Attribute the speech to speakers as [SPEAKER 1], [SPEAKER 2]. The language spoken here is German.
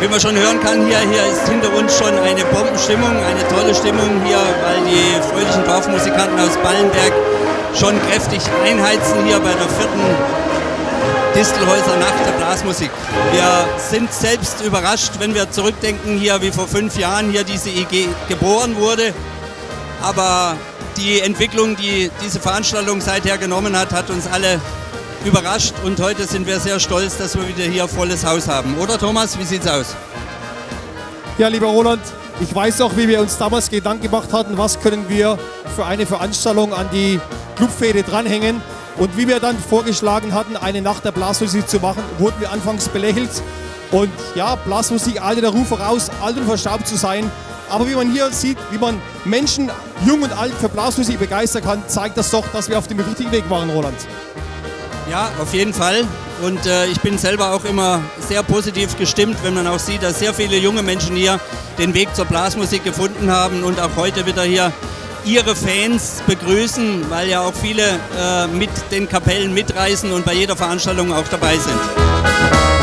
[SPEAKER 1] Wie man schon hören kann, hier, hier ist hinter uns schon eine Bombenstimmung, eine tolle Stimmung hier, weil die fröhlichen Dorfmusikanten aus Ballenberg schon kräftig einheizen hier bei der vierten Distelhäuser Nacht der Blasmusik. Wir sind selbst überrascht, wenn wir zurückdenken hier, wie vor fünf Jahren hier diese IG geboren wurde. Aber die Entwicklung, die diese Veranstaltung seither genommen hat, hat uns alle überrascht und heute sind wir sehr stolz, dass wir wieder hier volles Haus haben. Oder Thomas, wie sieht's aus?
[SPEAKER 2] Ja, lieber Roland, ich weiß auch, wie wir uns damals Gedanken gemacht hatten, was können wir für eine Veranstaltung an die Clubfäde dranhängen. Und wie wir dann vorgeschlagen hatten, eine Nacht der Blasmusik zu machen, wurden wir anfangs belächelt. Und ja, Blasmusik, alte der Ruf voraus, alt und verstaubt zu sein. Aber wie man hier sieht, wie man Menschen, jung und alt, für Blasmusik begeistern kann, zeigt das doch, dass wir auf dem richtigen Weg waren, Roland.
[SPEAKER 1] Ja, auf jeden Fall. Und äh, ich bin selber auch immer sehr positiv gestimmt, wenn man auch sieht, dass sehr viele junge Menschen hier den Weg zur Blasmusik gefunden haben und auch heute wieder hier ihre Fans begrüßen, weil ja auch viele äh, mit den Kapellen mitreisen und bei jeder Veranstaltung auch dabei sind.